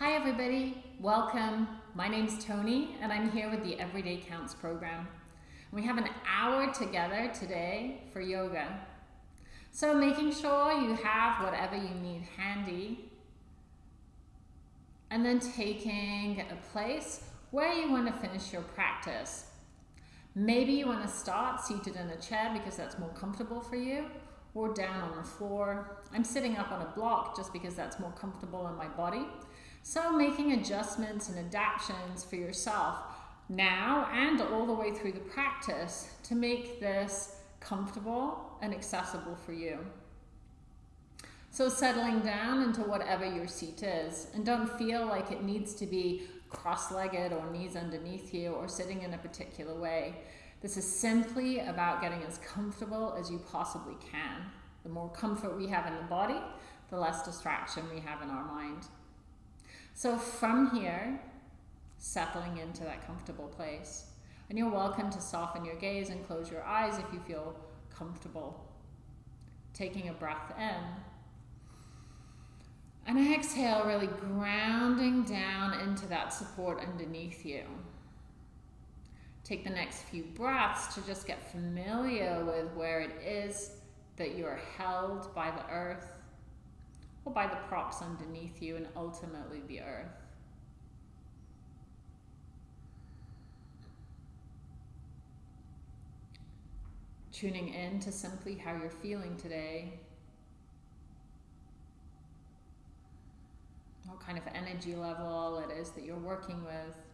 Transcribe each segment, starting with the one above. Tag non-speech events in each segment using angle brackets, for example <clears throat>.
Hi everybody, welcome. My name's Tony and I'm here with the Everyday Counts program. We have an hour together today for yoga. So making sure you have whatever you need handy and then taking a place where you want to finish your practice. Maybe you want to start seated in a chair because that's more comfortable for you or down on the floor. I'm sitting up on a block just because that's more comfortable in my body. So making adjustments and adaptations for yourself now and all the way through the practice to make this comfortable and accessible for you. So settling down into whatever your seat is and don't feel like it needs to be cross-legged or knees underneath you or sitting in a particular way. This is simply about getting as comfortable as you possibly can. The more comfort we have in the body, the less distraction we have in our mind. So from here, settling into that comfortable place. And you're welcome to soften your gaze and close your eyes if you feel comfortable. Taking a breath in. And exhale, really grounding down into that support underneath you. Take the next few breaths to just get familiar with where it is that you are held by the earth or by the props underneath you and ultimately the earth. Tuning in to simply how you're feeling today. What kind of energy level it is that you're working with.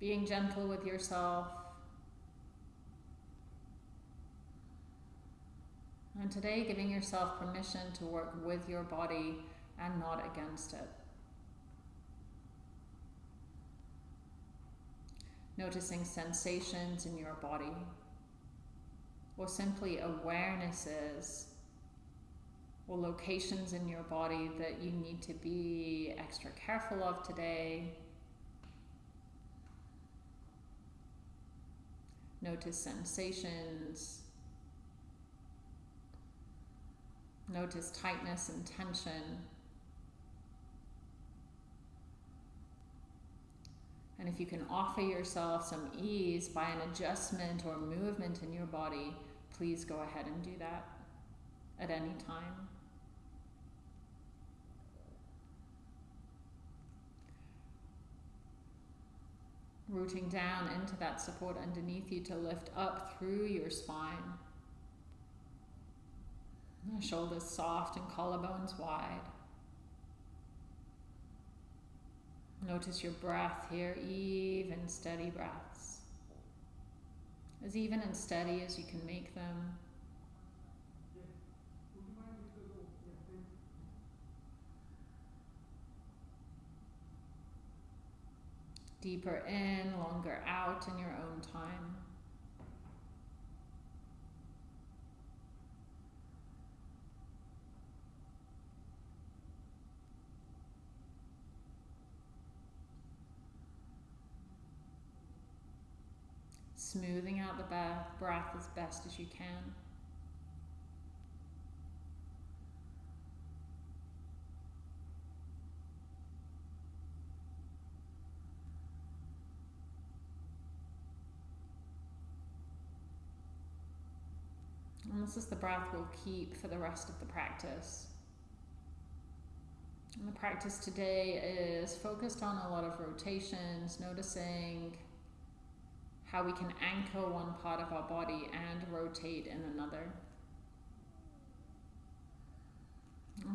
Being gentle with yourself. And today, giving yourself permission to work with your body and not against it. Noticing sensations in your body, or simply awarenesses or locations in your body that you need to be extra careful of today Notice sensations. Notice tightness and tension. And if you can offer yourself some ease by an adjustment or movement in your body, please go ahead and do that at any time. Rooting down into that support underneath you to lift up through your spine. shoulders soft and collarbones wide. Notice your breath here, even steady breaths. As even and steady as you can make them. Deeper in, longer out in your own time. Smoothing out the breath as best as you can. And this is the breath we'll keep for the rest of the practice. And the practice today is focused on a lot of rotations, noticing how we can anchor one part of our body and rotate in another.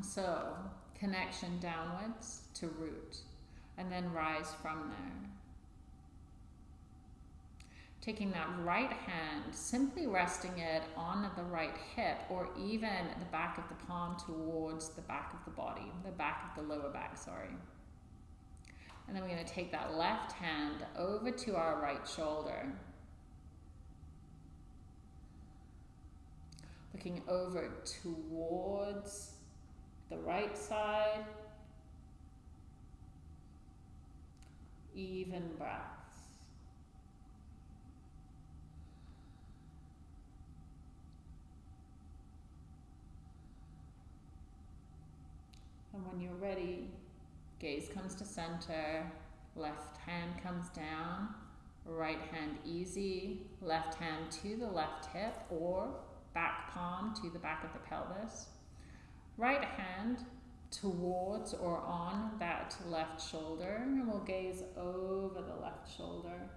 So, connection downwards to root, and then rise from there. Taking that right hand, simply resting it on the right hip or even the back of the palm towards the back of the body, the back of the lower back, sorry. And then we're going to take that left hand over to our right shoulder. Looking over towards the right side. Even breath. When you're ready, gaze comes to center, left hand comes down, right hand easy, left hand to the left hip or back palm to the back of the pelvis. Right hand towards or on that left shoulder and we'll gaze over the left shoulder.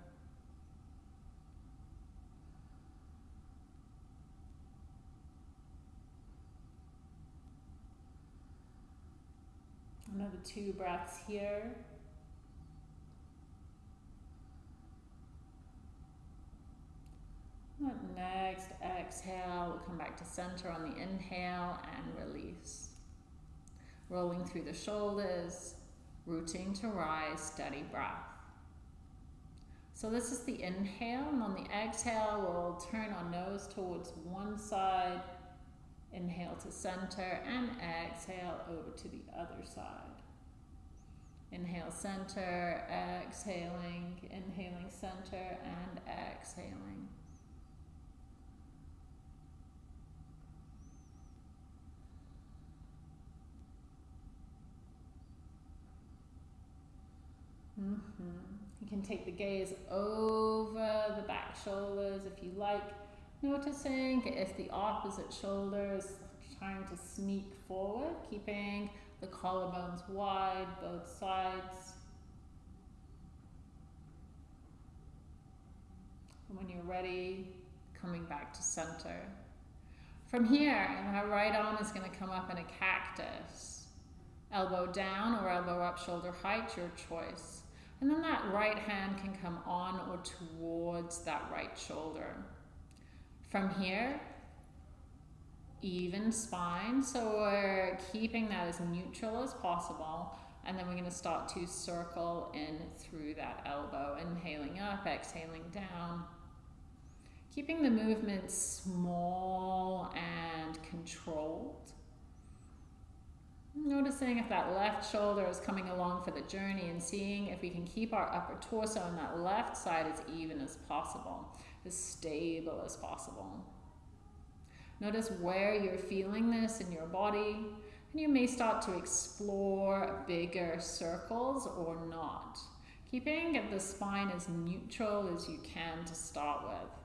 Another two breaths here. Next, exhale, we'll come back to center on the inhale and release. Rolling through the shoulders, rooting to rise, steady breath. So this is the inhale, and on the exhale, we'll turn our nose towards one side, inhale to center, and exhale over to the other side. Inhale, center, exhaling, inhaling, center, and exhaling. Mm -hmm. You can take the gaze over the back shoulders if you like, noticing if the opposite shoulder is trying to sneak forward, keeping the collarbones wide, both sides. And when you're ready, coming back to center. From here, my right arm is going to come up in a cactus. Elbow down or elbow up, shoulder height, your choice. And then that right hand can come on or towards that right shoulder. From here, even spine. So we're keeping that as neutral as possible. And then we're going to start to circle in through that elbow. Inhaling up, exhaling down. Keeping the movement small and controlled. Noticing if that left shoulder is coming along for the journey and seeing if we can keep our upper torso on that left side as even as possible, as stable as possible. Notice where you're feeling this in your body, and you may start to explore bigger circles or not, keeping the spine as neutral as you can to start with.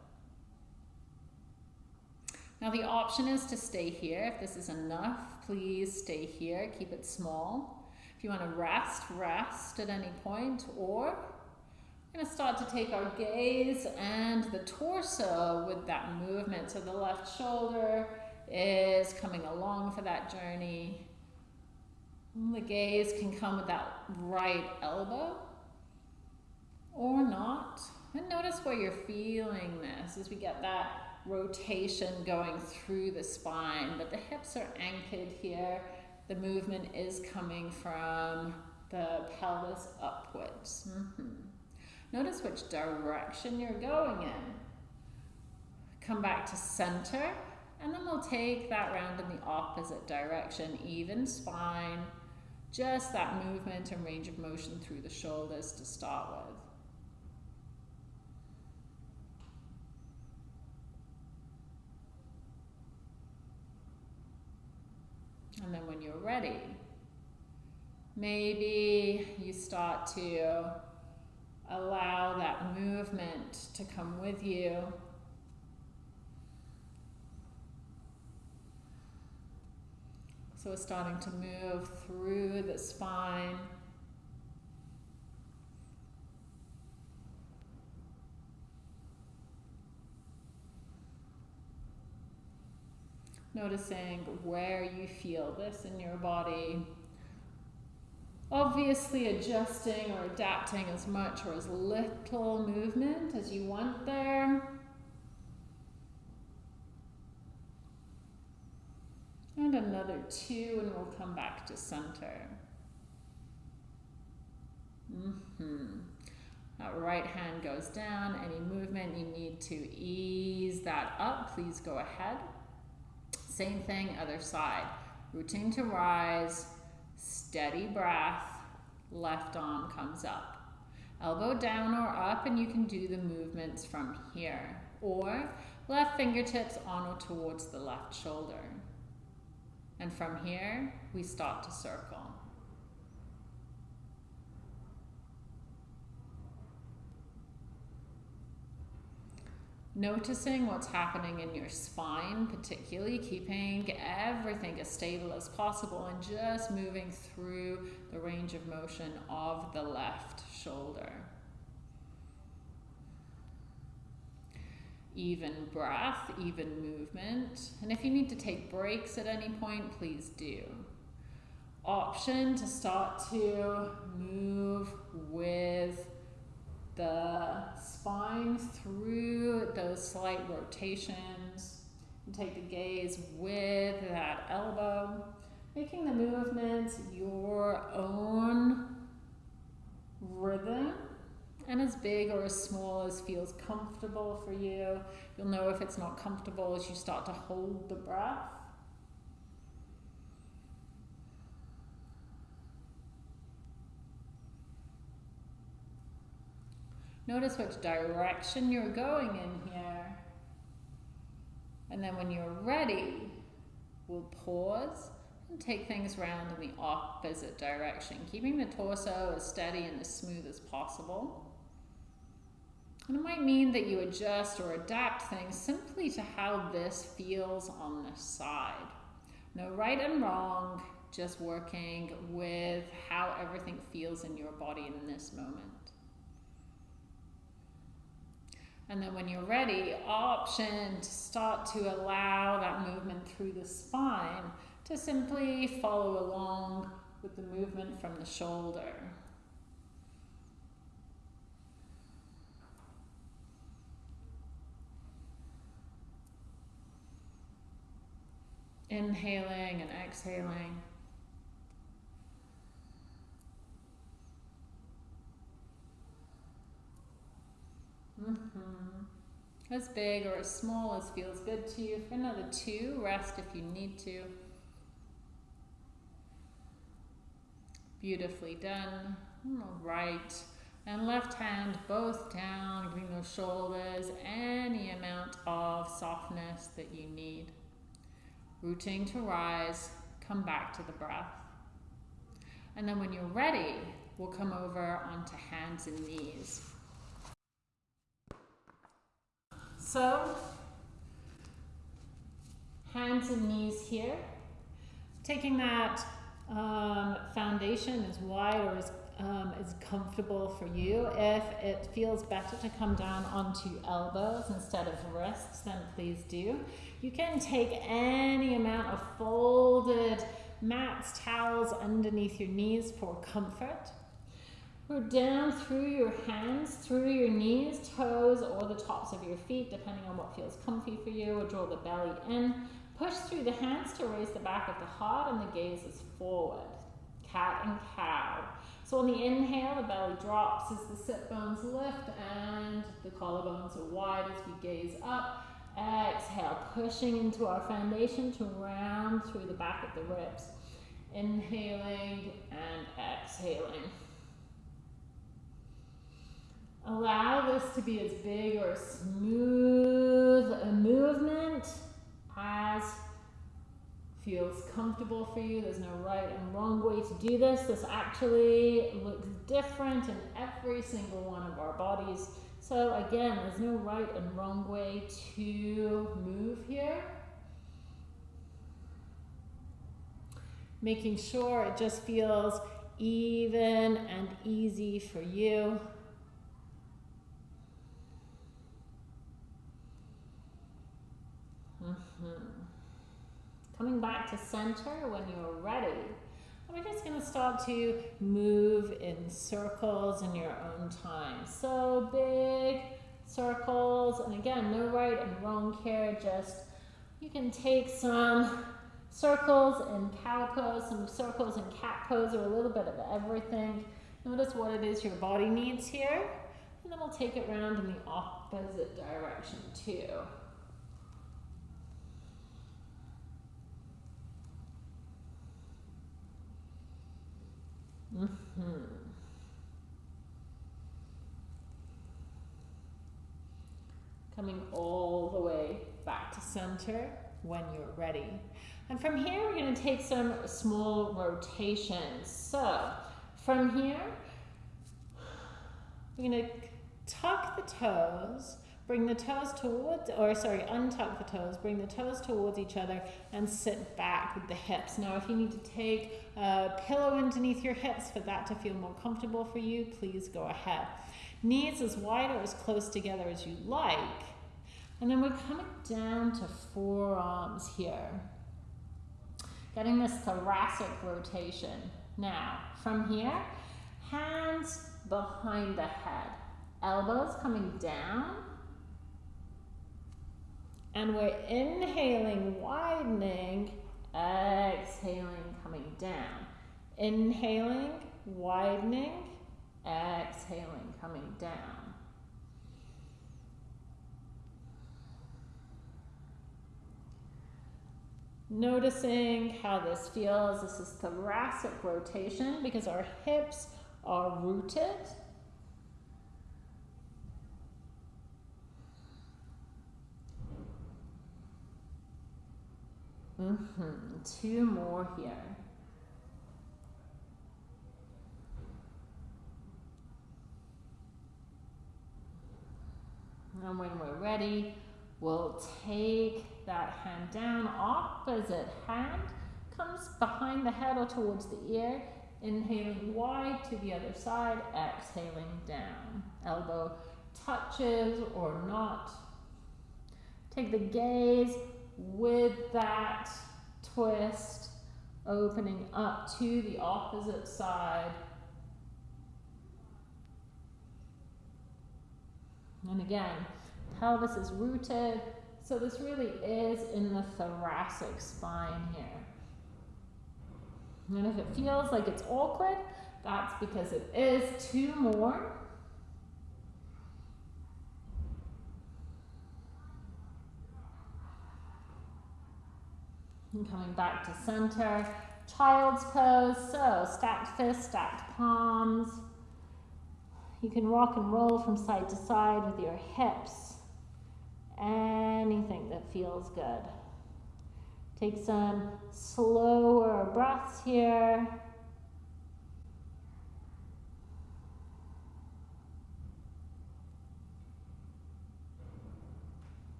Now the option is to stay here. If this is enough, please stay here. Keep it small. If you want to rest, rest at any point. Or we're going to start to take our gaze and the torso with that movement. So the left shoulder is coming along for that journey. The gaze can come with that right elbow or not. And notice where you're feeling this as we get that rotation going through the spine, but the hips are anchored here. The movement is coming from the pelvis upwards. Mm -hmm. Notice which direction you're going in. Come back to center, and then we'll take that round in the opposite direction, even spine, just that movement and range of motion through the shoulders to start with. And then when you're ready, maybe you start to allow that movement to come with you. So we're starting to move through the spine. Noticing where you feel this in your body. Obviously adjusting or adapting as much or as little movement as you want there. And another two and we'll come back to center. Mm -hmm. That right hand goes down. Any movement you need to ease that up, please go ahead. Same thing, other side. Routine to rise, steady breath, left arm comes up. Elbow down or up and you can do the movements from here. Or left fingertips on or towards the left shoulder. And from here, we start to circle. Noticing what's happening in your spine, particularly keeping everything as stable as possible and just moving through the range of motion of the left shoulder. Even breath, even movement. And if you need to take breaks at any point, please do. Option to start to move with the spine through those slight rotations. And take the gaze with that elbow, making the movements your own rhythm and as big or as small as feels comfortable for you. You'll know if it's not comfortable as you start to hold the breath. Notice which direction you're going in here. And then when you're ready, we'll pause and take things round in the opposite direction, keeping the torso as steady and as smooth as possible. And it might mean that you adjust or adapt things simply to how this feels on the side. No right and wrong, just working with how everything feels in your body in this moment. And then when you're ready, option to start to allow that movement through the spine to simply follow along with the movement from the shoulder. Inhaling and exhaling. Mm -hmm. As big or as small as feels good to you. For another two, rest if you need to. Beautifully done. Right and left hand both down, bring those shoulders, any amount of softness that you need. Rooting to rise, come back to the breath. And then when you're ready, we'll come over onto hands and knees. So, hands and knees here. Taking that um, foundation as wide or as, um, as comfortable for you. If it feels better to come down onto elbows instead of wrists, then please do. You can take any amount of folded mats, towels underneath your knees for comfort. Go down through your hands, through your knees, toes, or the tops of your feet, depending on what feels comfy for you, or draw the belly in. Push through the hands to raise the back of the heart and the gaze is forward. Cat and cow. So on the inhale, the belly drops as the sit bones lift and the collarbones are wide as we gaze up. Exhale, pushing into our foundation to round through the back of the ribs. Inhaling and exhaling. Allow this to be as big or smooth a movement as feels comfortable for you. There's no right and wrong way to do this. This actually looks different in every single one of our bodies. So again, there's no right and wrong way to move here. Making sure it just feels even and easy for you. Coming back to center when you're ready. And we're just going to start to move in circles in your own time. So big circles, and again, no right and wrong here, just you can take some circles in cow pose, some circles in cat pose, or a little bit of everything. Notice what it is your body needs here, and then we'll take it around in the opposite direction too. Mm -hmm. Coming all the way back to center when you're ready. And from here, we're going to take some small rotations. So from here, we're going to tuck the toes, Bring the toes towards, or sorry, untuck the toes. Bring the toes towards each other and sit back with the hips. Now, if you need to take a pillow underneath your hips for that to feel more comfortable for you, please go ahead. Knees as wide or as close together as you like. And then we're coming down to forearms here. Getting this thoracic rotation. Now, from here, hands behind the head. Elbows coming down and we're inhaling, widening, exhaling, coming down. Inhaling, widening, exhaling, coming down. Noticing how this feels. This is thoracic rotation because our hips are rooted Mm -hmm. Two more here. And when we're ready, we'll take that hand down, opposite hand comes behind the head or towards the ear, inhaling wide to the other side, exhaling down. Elbow touches or not. Take the gaze with that twist, opening up to the opposite side. And again, pelvis is rooted, so this really is in the thoracic spine here. And if it feels like it's awkward, that's because it is. Two more. And coming back to center, child's pose. So stacked fists, stacked palms. You can rock and roll from side to side with your hips. Anything that feels good. Take some slower breaths here.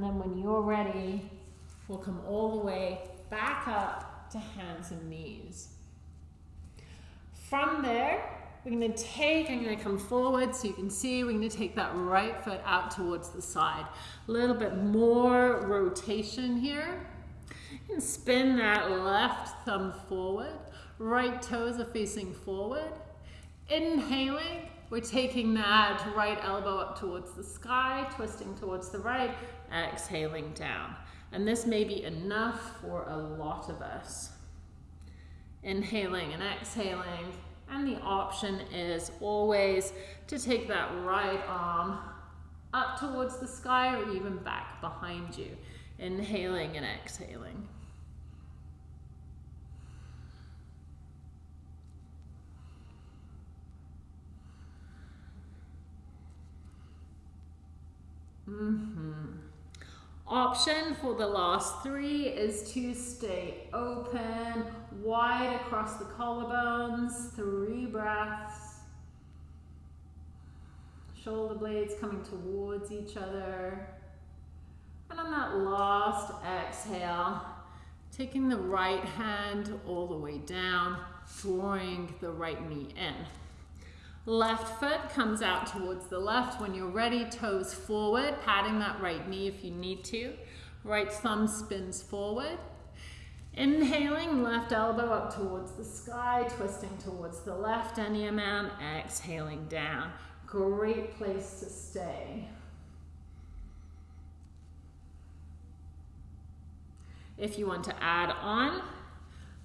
And then when you're ready, we'll come all the way back up to hands and knees. From there, we're going to take, I'm going to come forward so you can see, we're going to take that right foot out towards the side. A little bit more rotation here. And spin that left thumb forward. Right toes are facing forward. Inhaling, we're taking that right elbow up towards the sky, twisting towards the right, exhaling down. And this may be enough for a lot of us. Inhaling and exhaling. And the option is always to take that right arm up towards the sky or even back behind you. Inhaling and exhaling. Mm -hmm. Option for the last three is to stay open, wide across the collarbones, three breaths. Shoulder blades coming towards each other. And on that last exhale, taking the right hand all the way down, drawing the right knee in. Left foot comes out towards the left. When you're ready, toes forward, patting that right knee if you need to. Right thumb spins forward. Inhaling, left elbow up towards the sky, twisting towards the left any amount, exhaling down. Great place to stay. If you want to add on,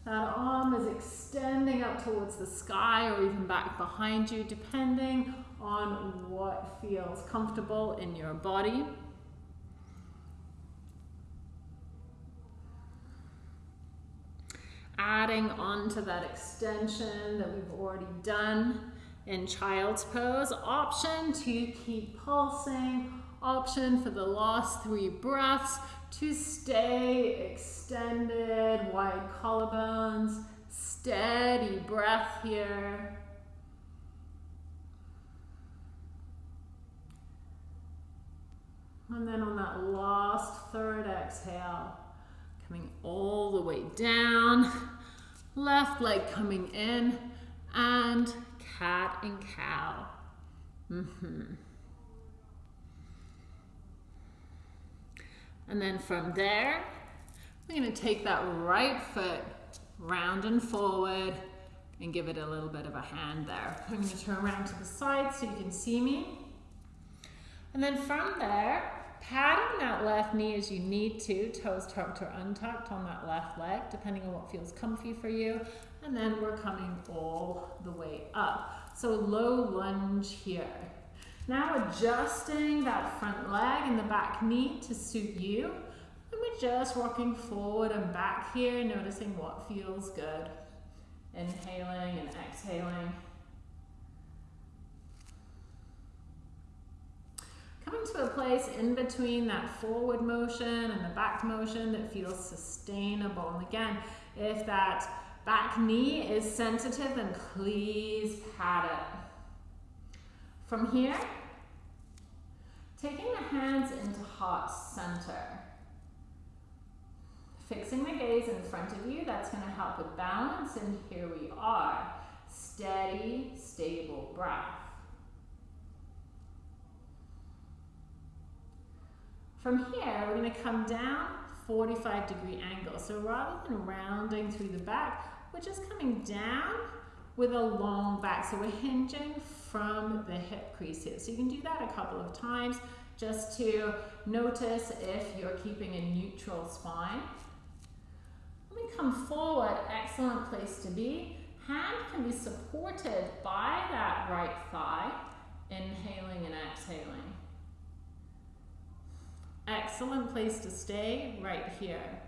that arm is extending up towards the sky or even back behind you, depending on what feels comfortable in your body. adding on to that extension that we've already done in child's pose. Option to keep pulsing. Option for the last three breaths to stay extended, wide collarbones, steady breath here. And then on that last third exhale, coming all the way down, left leg coming in, and cat and cow. Mm -hmm. And then from there, we're to take that right foot round and forward and give it a little bit of a hand there. I'm to turn around to the side so you can see me. And then from there, padding that left knee as you need to, toes tucked or untucked on that left leg, depending on what feels comfy for you. And then we're coming all the way up. So low lunge here. Now adjusting that front leg and the back knee to suit you. And we're just rocking forward and back here, noticing what feels good. Inhaling and exhaling. Coming to a place in between that forward motion and the back motion that feels sustainable. And again, if that back knee is sensitive, then please pat it. From here, taking the hands into heart center. Fixing the gaze in front of you, that's going to help with balance, and here we are. Steady, stable breath. From here, we're going to come down 45 degree angle. So rather than rounding through the back, we're just coming down with a long back. So we're hinging from the hip crease here. So you can do that a couple of times just to notice if you're keeping a neutral spine. Let me come forward, excellent place to be. Hand can be supported by that right thigh, inhaling and exhaling. Excellent place to stay right here.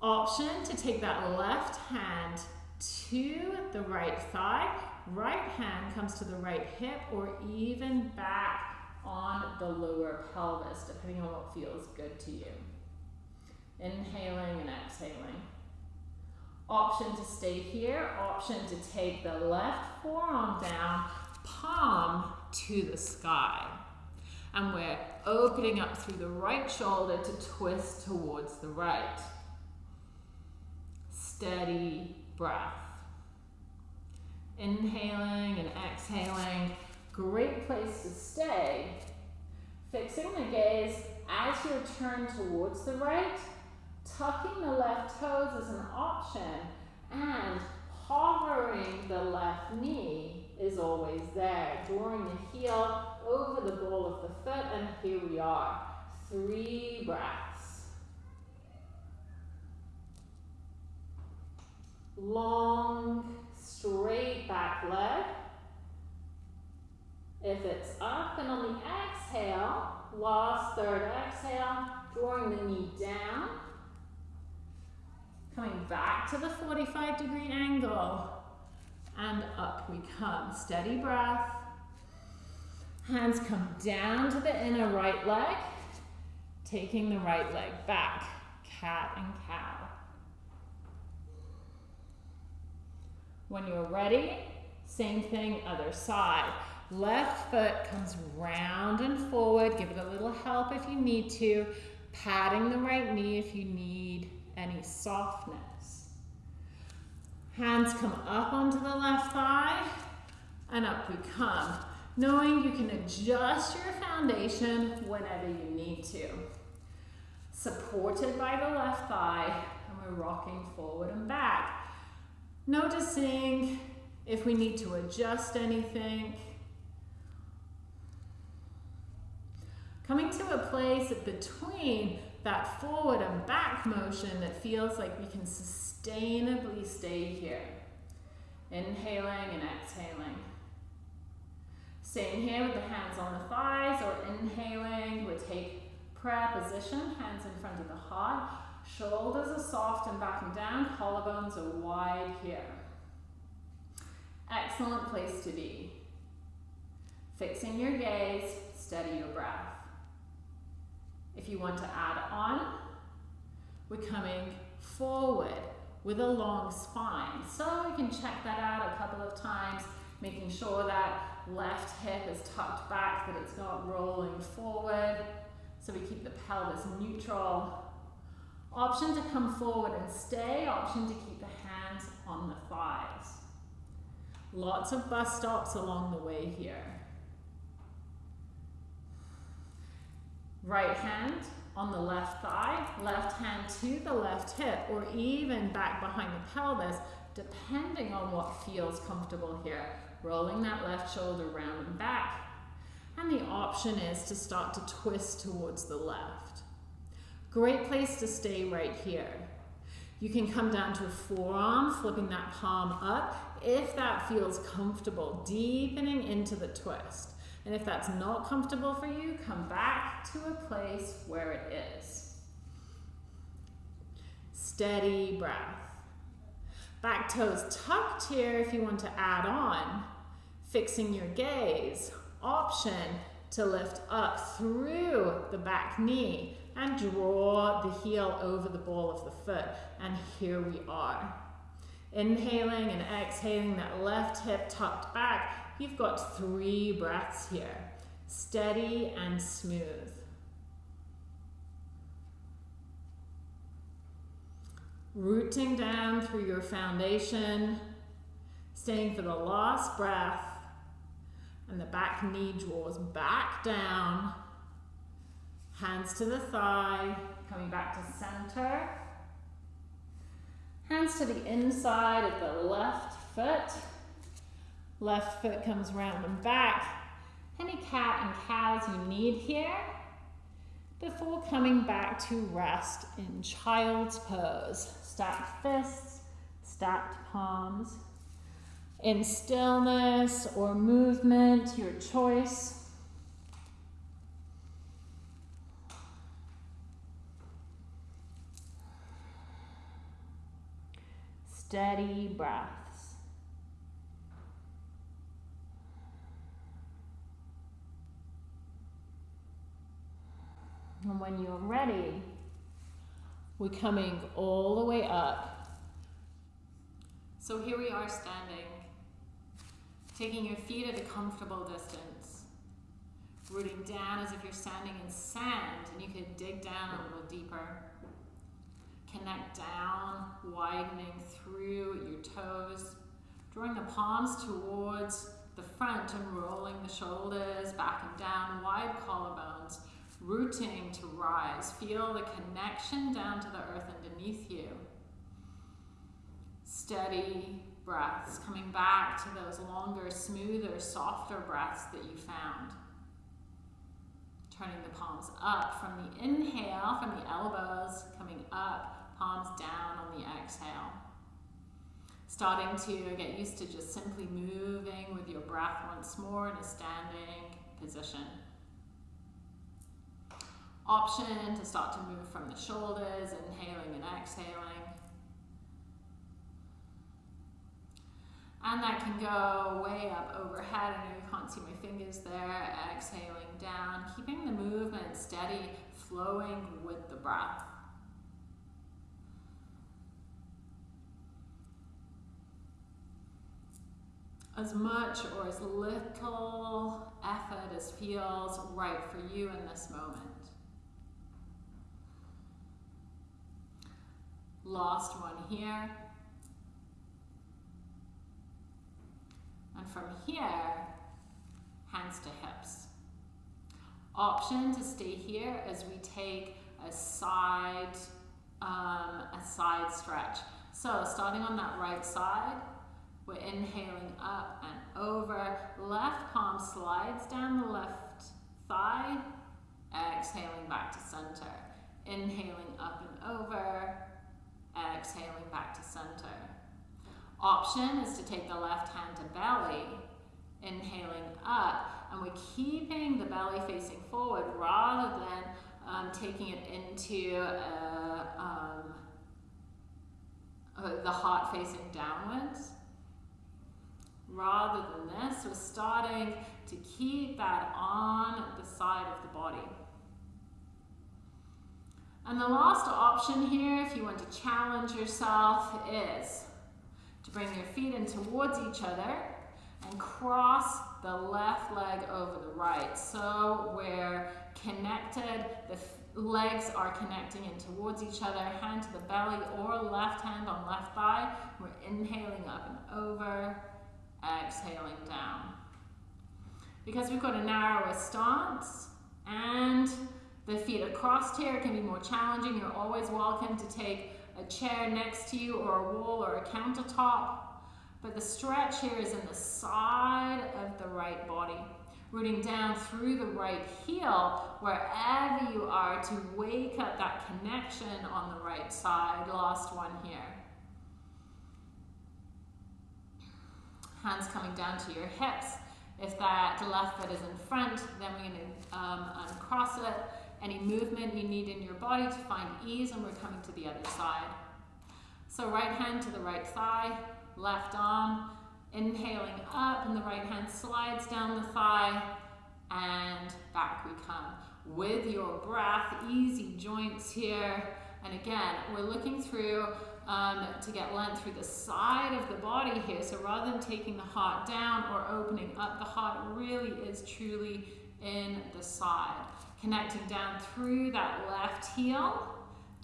Option to take that left hand to the right thigh. Right hand comes to the right hip or even back on the lower pelvis, depending on what feels good to you. Inhaling and exhaling. Option to stay here, option to take the left forearm down, palm to the sky. And we're opening up through the right shoulder to twist towards the right. Steady breath. Inhaling and exhaling. Great place to stay. Fixing the gaze as you turn towards the right. Tucking the left toes is an option. And hovering the left knee is always there. Drawing the heel over the ball of the foot. And here we are. Three breaths. Long, straight back leg. If it's up and on the exhale, last third exhale, drawing the knee down. Coming back to the 45 degree angle. And up we come. Steady breath. Hands come down to the inner right leg. Taking the right leg back. Cat and cow. When you're ready, same thing, other side. Left foot comes round and forward. Give it a little help if you need to. Patting the right knee if you need any softness. Hands come up onto the left thigh and up we come. Knowing you can adjust your foundation whenever you need to. Supported by the left thigh and we're rocking forward and back. Noticing if we need to adjust anything. Coming to a place between that forward and back motion that feels like we can sustainably stay here. Inhaling and exhaling. Same here with the hands on the thighs or inhaling, we take prayer position, hands in front of the heart, Shoulders are soft and backing down, collarbones are wide here. Excellent place to be. Fixing your gaze, steady your breath. If you want to add on, we're coming forward with a long spine. So you can check that out a couple of times, making sure that left hip is tucked back, that it's not rolling forward. So we keep the pelvis neutral. Option to come forward and stay, option to keep the hands on the thighs. Lots of bus stops along the way here. Right hand on the left thigh, left hand to the left hip, or even back behind the pelvis, depending on what feels comfortable here. Rolling that left shoulder round and back. And the option is to start to twist towards the left. Great place to stay right here. You can come down to a forearm, flipping that palm up if that feels comfortable, deepening into the twist. And if that's not comfortable for you, come back to a place where it is. Steady breath. Back toes tucked here if you want to add on. Fixing your gaze. Option to lift up through the back knee and draw the heel over the ball of the foot. And here we are. Inhaling and exhaling that left hip tucked back. You've got three breaths here. Steady and smooth. Rooting down through your foundation, staying for the last breath, and the back knee draws back down, hands to the thigh, coming back to center. Hands to the inside of the left foot. Left foot comes round and back. Any cat and cows you need here before coming back to rest in child's pose. Stacked fists, stacked palms. In stillness or movement, your choice. Steady breaths. And when you're ready, we're coming all the way up. So here we are standing, taking your feet at a comfortable distance, rooting down as if you're standing in sand and you could dig down a little deeper. Connect down, widening through your toes, drawing the palms towards the front and rolling the shoulders back and down, wide collarbones, rooting to rise. Feel the connection down to the earth underneath you. Steady breaths, coming back to those longer, smoother, softer breaths that you found. Turning the palms up from the inhale, from the elbows, coming up palms down on the exhale. Starting to get used to just simply moving with your breath once more in a standing position. Option to start to move from the shoulders, inhaling and exhaling. And that can go way up overhead. Know you can't see my fingers there. Exhaling down, keeping the movement steady, flowing with the breath. As much or as little effort as feels right for you in this moment. Lost one here. And from here, hands to hips. Option to stay here as we take a side, um, a side stretch. So starting on that right side, we're inhaling up and over. Left palm slides down the left thigh. Exhaling back to center. Inhaling up and over. Exhaling back to center. Option is to take the left hand to belly. Inhaling up. And we're keeping the belly facing forward rather than um, taking it into uh, um, uh, the heart facing downwards. Rather than this, we're starting to keep that on the side of the body. And the last option here, if you want to challenge yourself, is to bring your feet in towards each other and cross the left leg over the right. So we're connected, the legs are connecting in towards each other, hand to the belly or left hand on left thigh. We're inhaling up and over, Uh, exhaling down. Because we've got a narrower stance and the feet are crossed here, it can be more challenging. You're always welcome to take a chair next to you or a wall or a countertop. But the stretch here is in the side of the right body. Rooting down through the right heel, wherever you are, to wake up that connection on the right side. Last one here. Hands coming down to your hips. If that left foot is in front, then we're going to um, uncross it. Any movement you need in your body to find ease, and we're coming to the other side. So right hand to the right thigh, left arm, inhaling up, and the right hand slides down the thigh, and back we come. With your breath, easy joints here. And again, we're looking through um, to get length through the side of the body here. So rather than taking the heart down or opening up, the heart really is truly in the side. Connecting down through that left heel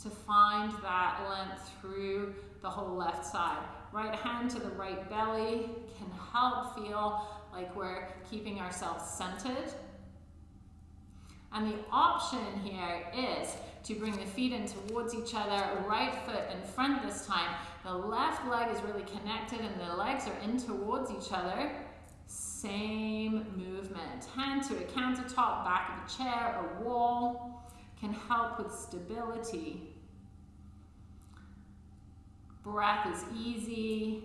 to find that length through the whole left side. Right hand to the right belly can help feel like we're keeping ourselves centered. And the option here is to bring the feet in towards each other, right foot in front this time. The left leg is really connected and the legs are in towards each other. Same movement. Hand to a countertop, back of a chair, a wall can help with stability. Breath is easy.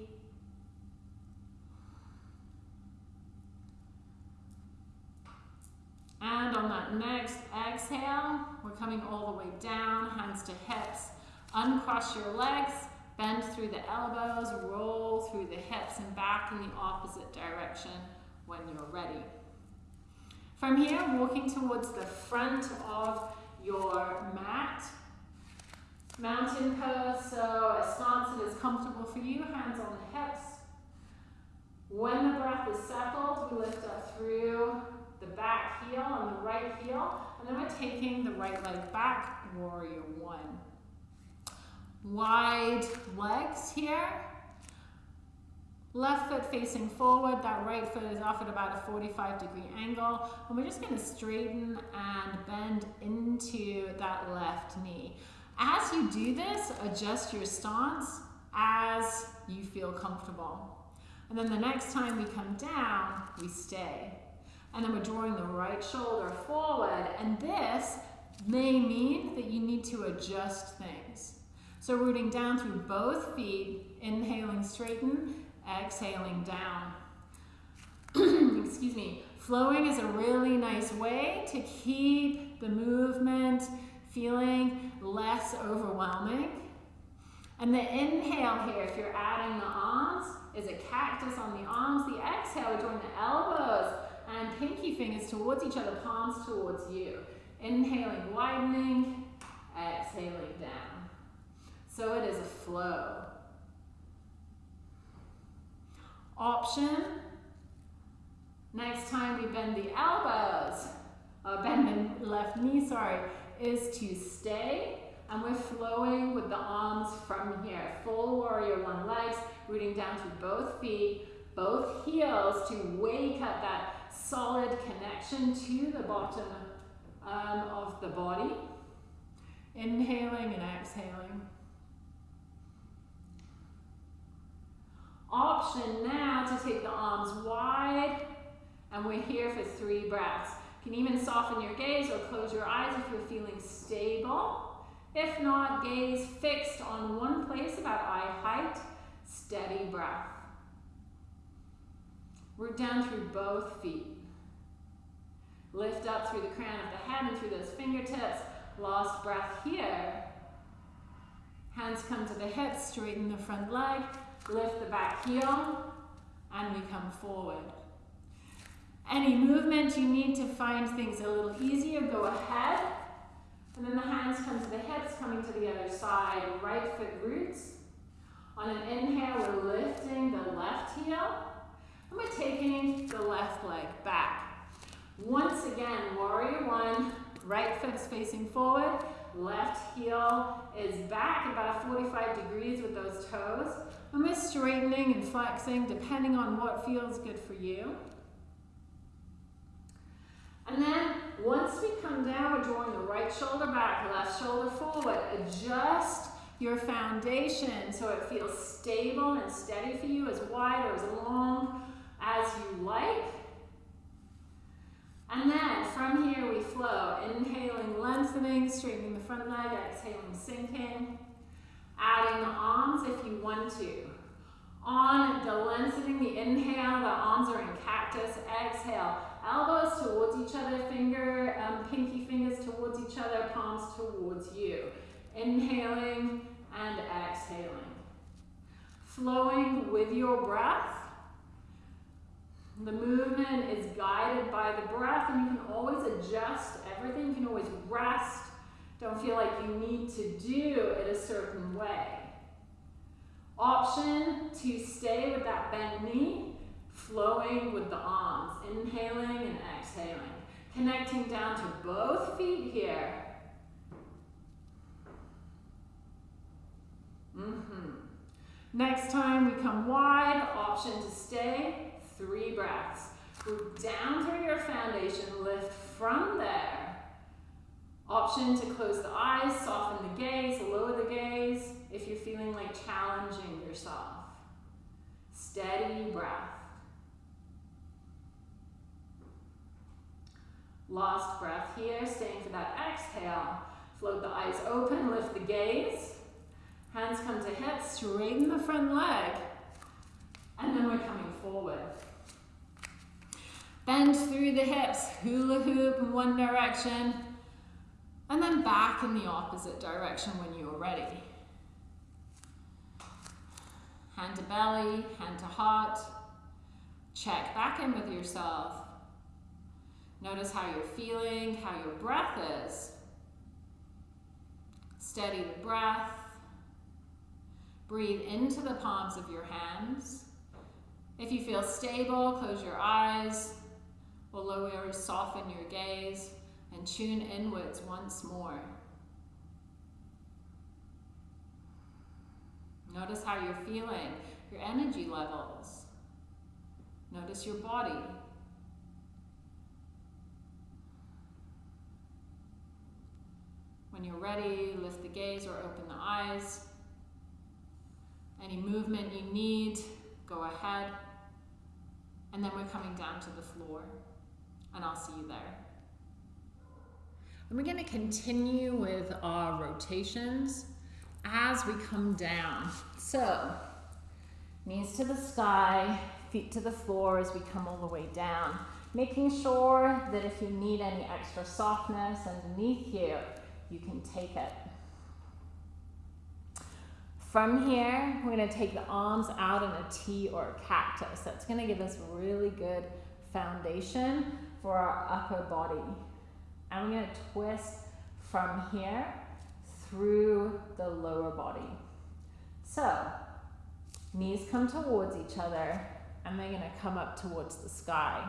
And on that next exhale, we're coming all the way down, hands to hips. Uncross your legs, bend through the elbows, roll through the hips and back in the opposite direction when you're ready. From here, walking towards the front of your mat. Mountain pose, so a stance that is comfortable for you, hands on the hips. When the breath is settled, we lift up through the back heel and the right heel, and then we're taking the right leg back, warrior one. Wide legs here. Left foot facing forward, that right foot is off at about a 45 degree angle, and we're just gonna straighten and bend into that left knee. As you do this, adjust your stance as you feel comfortable. And then the next time we come down, we stay. And then we're drawing the right shoulder forward. And this may mean that you need to adjust things. So rooting down through both feet, inhaling straighten, exhaling down. <clears throat> Excuse me. Flowing is a really nice way to keep the movement feeling less overwhelming. And the inhale here, if you're adding the arms, is a cactus on the arms. The exhale, we're drawing the elbows and pinky fingers towards each other, palms towards you. Inhaling, widening, exhaling down. So it is a flow. Option, next time we bend the elbows, uh, bend the left knee, sorry, is to stay and we're flowing with the arms from here. Full warrior one legs, rooting down through both feet, both heels to wake up that solid connection to the bottom um, of the body. Inhaling and exhaling. Option now to take the arms wide and we're here for three breaths. You can even soften your gaze or close your eyes if you're feeling stable. If not, gaze fixed on one place about eye height, steady breath. Root down through both feet. Lift up through the crown of the head and through those fingertips. Last breath here. Hands come to the hips, straighten the front leg, lift the back heel, and we come forward. Any movement you need to find things a little easier, go ahead. And then the hands come to the hips, coming to the other side, right foot roots. On an inhale, we're lifting the left heel, and we're taking the left leg back. Once again, warrior one, right foot's facing forward, left heel is back about 45 degrees with those toes. And we're straightening and flexing depending on what feels good for you. And then once we come down, we're drawing the right shoulder back, left shoulder forward. Adjust your foundation so it feels stable and steady for you, as wide or as long as you like. And then from here we flow, inhaling, lengthening, straightening the front leg, exhaling, sinking. Adding the arms if you want to. On the lengthening, the inhale, the arms are in cactus. Exhale, elbows towards each other, finger, um, pinky fingers towards each other, palms towards you. Inhaling and exhaling. Flowing with your breath. The movement is guided by the breath, and you can always adjust everything. You can always rest. Don't feel like you need to do it a certain way. Option to stay with that bent knee, flowing with the arms, inhaling and exhaling. Connecting down to both feet here. Mm -hmm. Next time we come wide, option to stay, Three breaths. Go down through your foundation, lift from there. Option to close the eyes, soften the gaze, lower the gaze if you're feeling like challenging yourself. Steady breath. Last breath here, staying for that exhale. Float the eyes open, lift the gaze. Hands come to hips, straighten the front leg. And then we're coming forward. Bend through the hips, hula hoop in one direction, and then back in the opposite direction when you are ready. Hand to belly, hand to heart. Check back in with yourself. Notice how you're feeling, how your breath is. Steady the breath. Breathe into the palms of your hands. If you feel stable, close your eyes or lower, soften your gaze and tune inwards once more. Notice how you're feeling, your energy levels. Notice your body. When you're ready, lift the gaze or open the eyes. Any movement you need, go ahead. And then we're coming down to the floor and I'll see you there. And we're going to continue with our rotations as we come down. So, knees to the sky, feet to the floor as we come all the way down. Making sure that if you need any extra softness underneath you, you can take it. From here, we're going to take the arms out in a T or a cactus. That's going to give us really good foundation for our upper body. And we're going to twist from here through the lower body. So, knees come towards each other and they're going to come up towards the sky.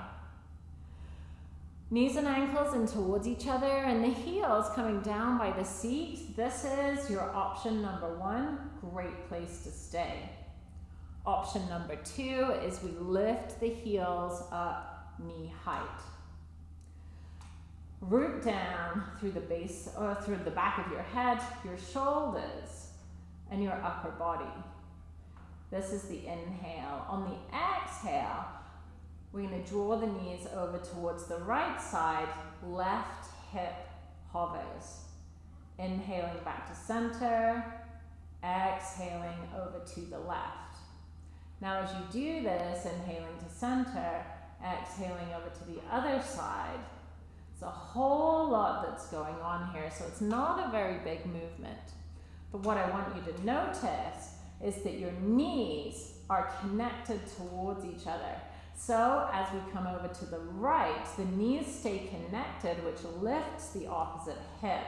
Knees and ankles in towards each other and the heels coming down by the seat. This is your option number one. Great place to stay. Option number two is we lift the heels up knee height root down through the base or through the back of your head, your shoulders, and your upper body. This is the inhale. On the exhale, we're going to draw the knees over towards the right side, left hip hovers. Inhaling back to center, exhaling over to the left. Now as you do this, inhaling to center, exhaling over to the other side, A whole lot that's going on here, so it's not a very big movement. But what I want you to notice is that your knees are connected towards each other. So as we come over to the right, the knees stay connected, which lifts the opposite hip,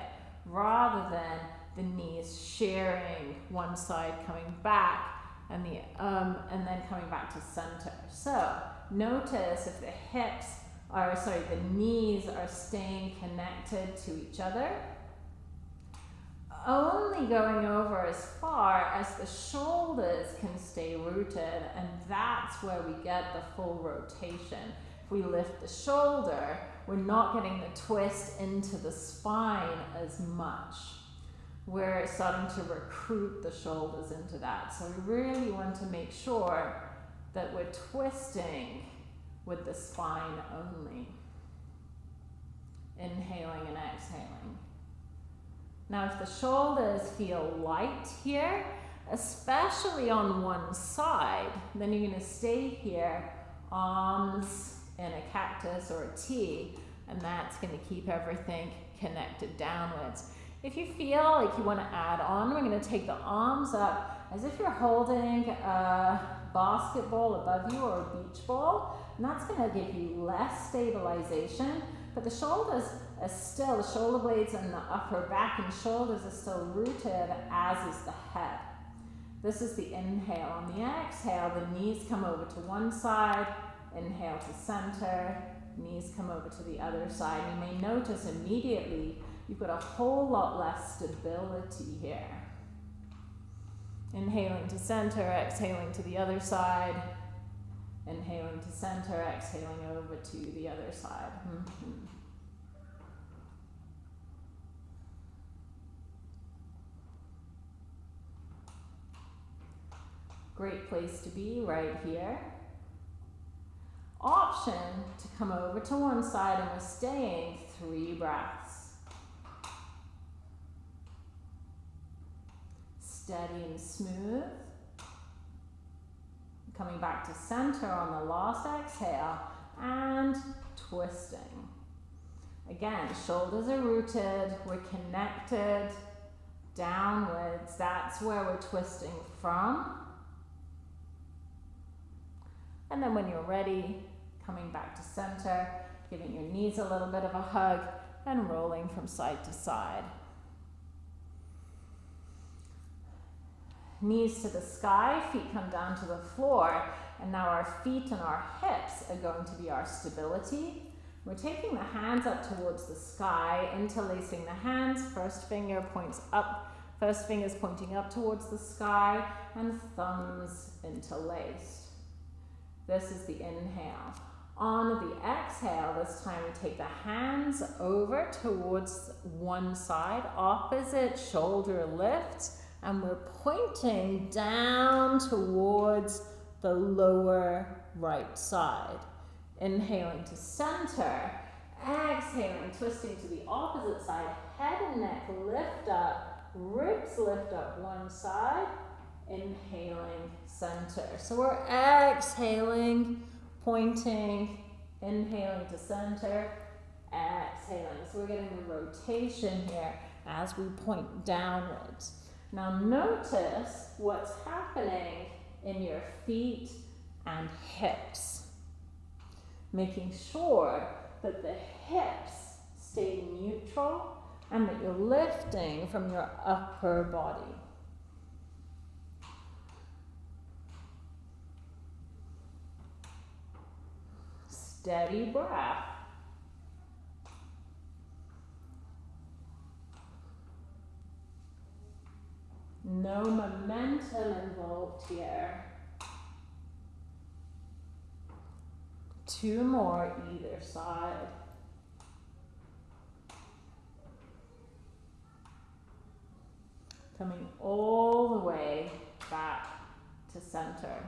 rather than the knees sharing one side coming back and the um, and then coming back to center. So notice if the hips are sorry, the knees are staying connected to each other. Only going over as far as the shoulders can stay rooted, and that's where we get the full rotation. If we lift the shoulder, we're not getting the twist into the spine as much we're starting to recruit the shoulders into that. So we really want to make sure that we're twisting with the spine only. Inhaling and exhaling. Now if the shoulders feel light here, especially on one side, then you're going to stay here, arms in a cactus or a T, and that's going to keep everything connected downwards. If you feel like you want to add on, we're going to take the arms up as if you're holding a basketball above you or a beach ball. And that's going to give you less stabilization. But the shoulders are still, the shoulder blades and the upper back and shoulders are still rooted, as is the head. This is the inhale. On the exhale, the knees come over to one side, inhale to center, knees come over to the other side. You may notice immediately you've got a whole lot less stability here. Inhaling to center, exhaling to the other side. Inhaling to center, exhaling over to the other side. Mm -hmm. Great place to be right here. Option to come over to one side and we're staying three breaths. steady and smooth. Coming back to center on the last exhale and twisting. Again, shoulders are rooted, we're connected downwards. That's where we're twisting from. And then when you're ready, coming back to center, giving your knees a little bit of a hug and rolling from side to side. Knees to the sky, feet come down to the floor, and now our feet and our hips are going to be our stability. We're taking the hands up towards the sky, interlacing the hands, first finger points up, first finger is pointing up towards the sky, and thumbs interlaced. This is the inhale. On the exhale, this time we take the hands over towards one side, opposite shoulder lifts, and we're pointing down towards the lower right side. Inhaling to center, exhaling, twisting to the opposite side, head and neck lift up, ribs lift up one side, inhaling center. So we're exhaling, pointing, inhaling to center, exhaling. So we're getting the rotation here as we point downwards. Now notice what's happening in your feet and hips. Making sure that the hips stay neutral and that you're lifting from your upper body. Steady breath. No momentum involved here. Two more either side. Coming all the way back to center.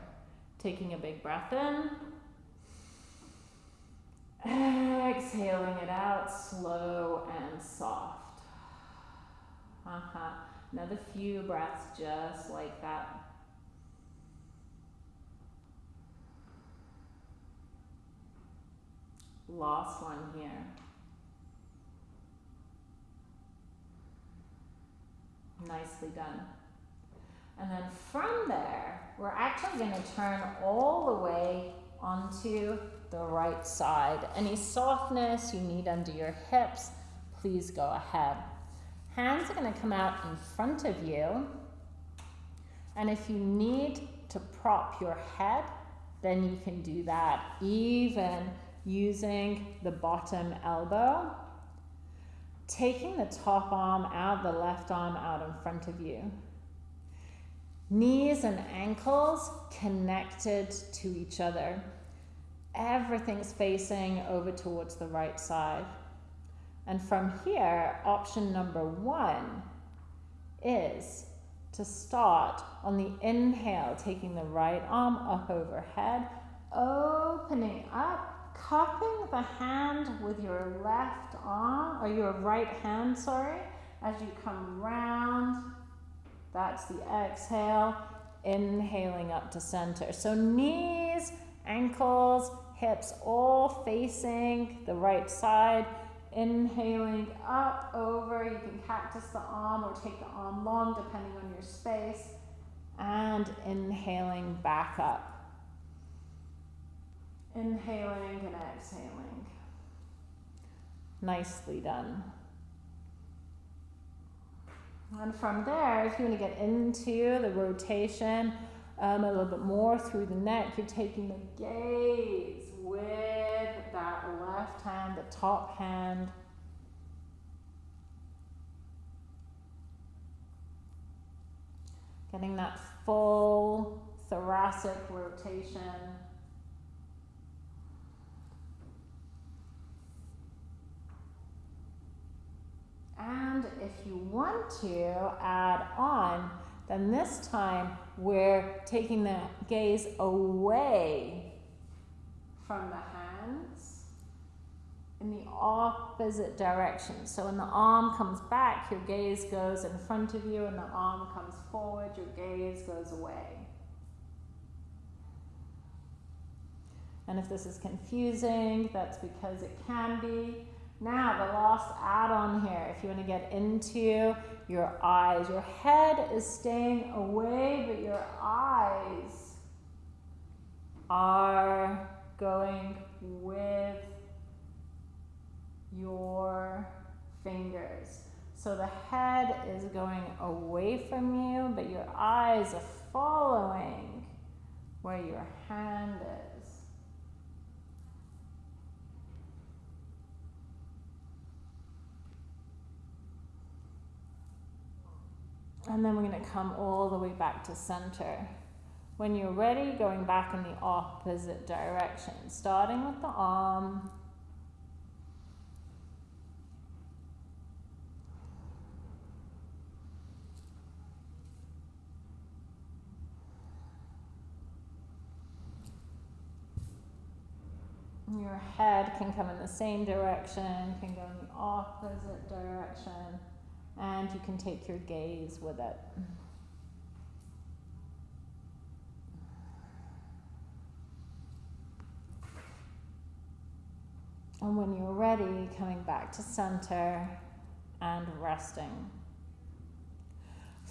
Taking a big breath in. Exhaling it out slow and soft. Uh-huh. Another few breaths just like that. Last one here. Nicely done. And then from there, we're actually going to turn all the way onto the right side. Any softness you need under your hips, please go ahead. Hands are going to come out in front of you. And if you need to prop your head, then you can do that even using the bottom elbow. Taking the top arm out, the left arm out in front of you. Knees and ankles connected to each other. Everything's facing over towards the right side. And from here, option number one is to start on the inhale, taking the right arm up overhead, opening up, cupping the hand with your left arm, or your right hand, sorry, as you come round that's the exhale. Inhaling up to center. So knees, ankles, hips all facing the right side. Inhaling up, over. You can cactus the arm or take the arm long depending on your space. And inhaling back up. Inhaling and exhaling. Nicely done. And from there, if you want to get into the rotation um, a little bit more through the neck, you're taking the gaze with left hand, the top hand. Getting that full thoracic rotation. And if you want to add on, then this time we're taking the gaze away from the hands in the opposite direction. So when the arm comes back, your gaze goes in front of you, and the arm comes forward, your gaze goes away. And if this is confusing, that's because it can be. Now, the last add on here, if you want to get into your eyes, your head is staying away, but your eyes are going with your fingers. So the head is going away from you, but your eyes are following where your hand is. And then we're going to come all the way back to center. When you're ready, going back in the opposite direction, starting with the arm. Your head can come in the same direction, can go in the opposite direction and you can take your gaze with it. And when you're ready, coming back to center and resting.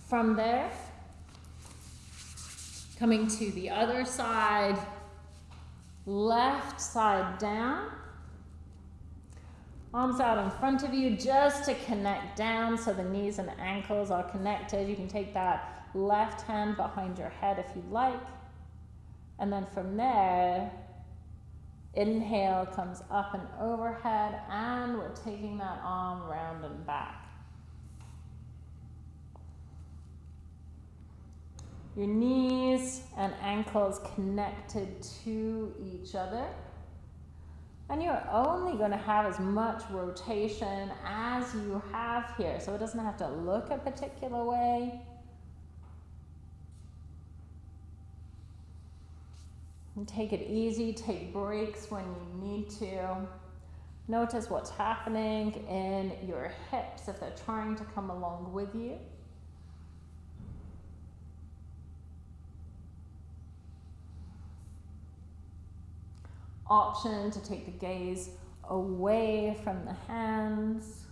From there, coming to the other side, left side down, Arms out in front of you just to connect down so the knees and ankles are connected. You can take that left hand behind your head if you like. And then from there, inhale comes up and overhead, and we're taking that arm round and back. Your knees and ankles connected to each other. And you're only going to have as much rotation as you have here. So it doesn't have to look a particular way. And take it easy, take breaks when you need to. Notice what's happening in your hips if they're trying to come along with you. Option to take the gaze away from the hands.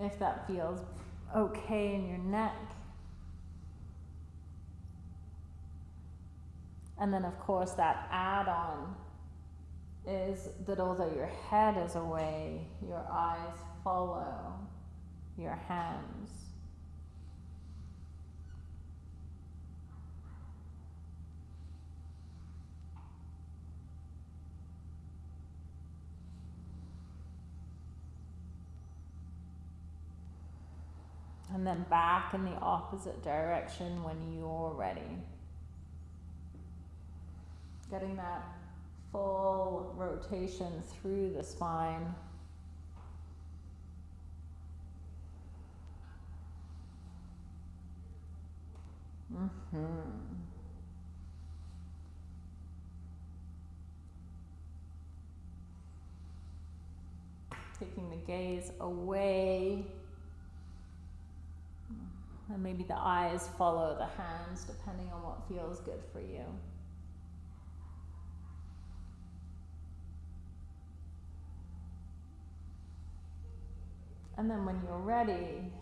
if that feels okay in your neck. And then, of course, that add on is that although your head is away, your eyes follow your hands. And then back in the opposite direction when you're ready. Getting that full rotation through the spine. Mm-hmm. Taking the gaze away. And maybe the eyes follow the hands depending on what feels good for you. And then when you're ready,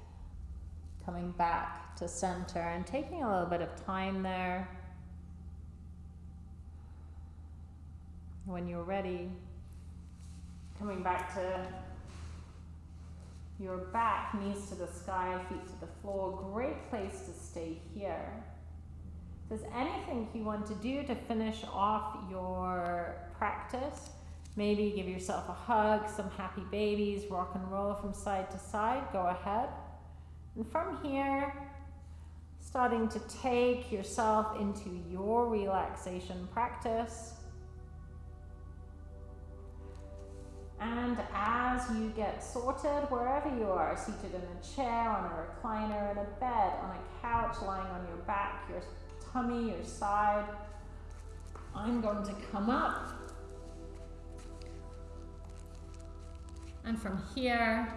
coming back to center and taking a little bit of time there. When you're ready, coming back to your back, knees to the sky, feet to the floor. Great place to stay here. If there's anything you want to do to finish off your practice, maybe give yourself a hug, some happy babies, rock and roll from side to side, go ahead. And from here, starting to take yourself into your relaxation practice. And as you get sorted, wherever you are, seated in a chair, on a recliner, in a bed, on a couch, lying on your back, your tummy, your side, I'm going to come up. And from here,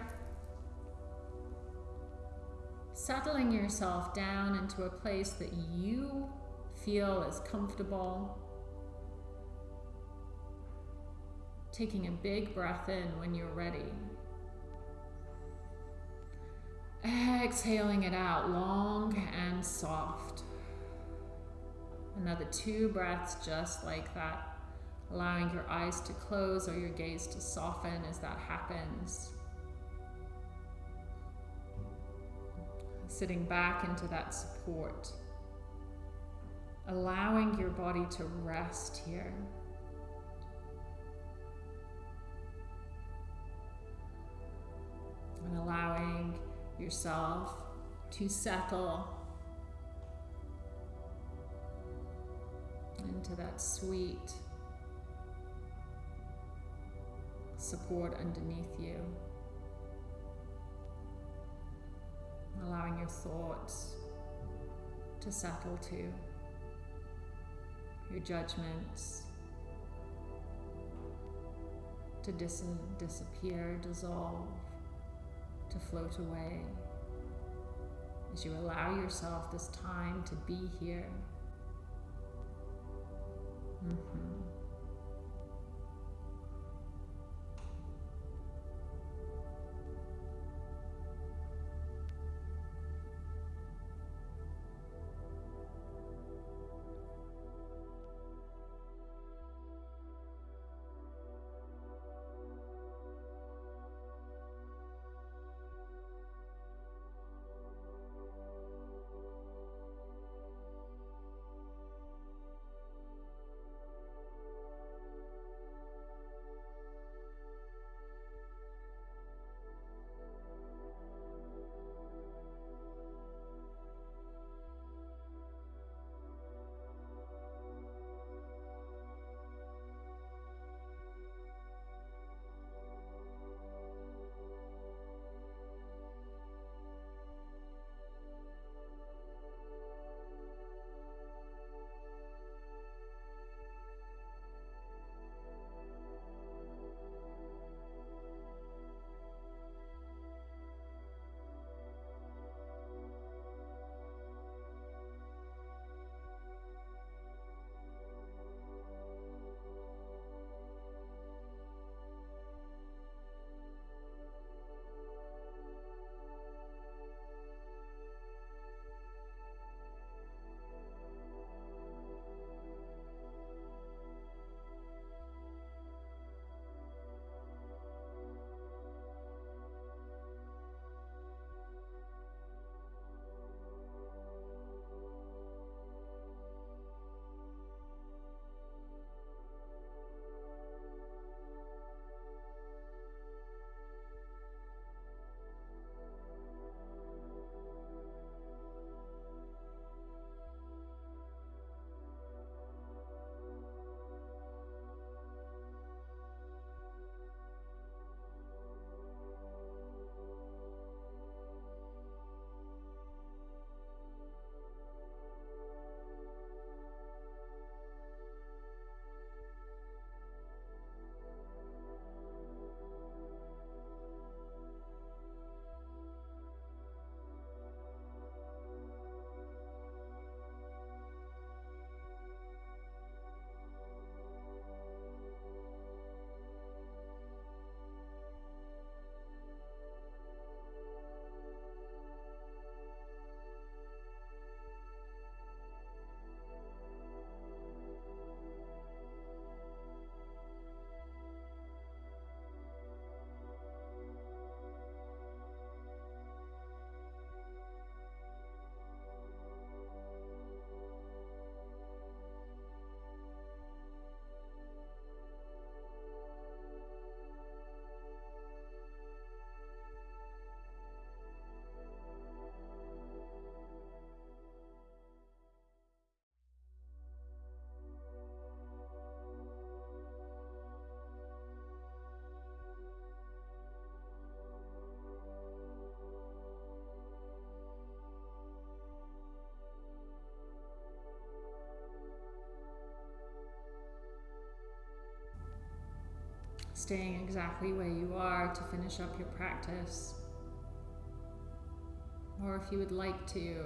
settling yourself down into a place that you feel is comfortable. Taking a big breath in when you're ready. Exhaling it out long and soft. Another two breaths just like that. Allowing your eyes to close or your gaze to soften as that happens. sitting back into that support, allowing your body to rest here. And allowing yourself to settle into that sweet support underneath you. allowing your thoughts to settle to your judgments to dis disappear, dissolve, to float away as you allow yourself this time to be here. Mm -hmm. Staying exactly where you are to finish up your practice. Or if you would like to,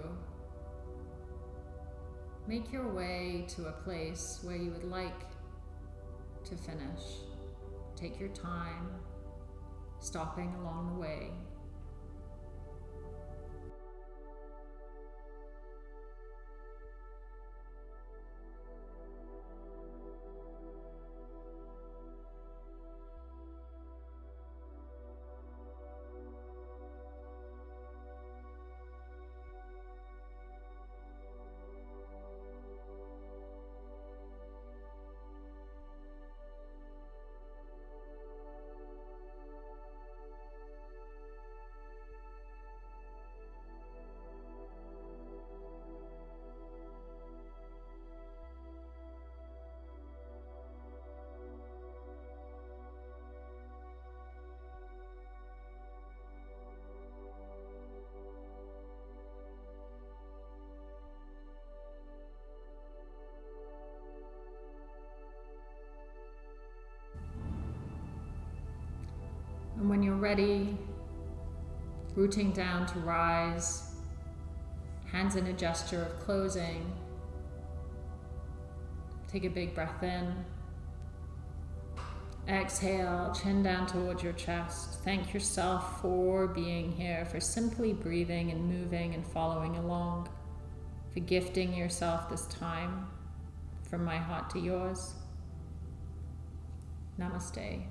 make your way to a place where you would like to finish. Take your time, stopping along the way. Ready, rooting down to rise, hands in a gesture of closing. Take a big breath in. Exhale, chin down towards your chest. Thank yourself for being here, for simply breathing and moving and following along, for gifting yourself this time from my heart to yours. Namaste.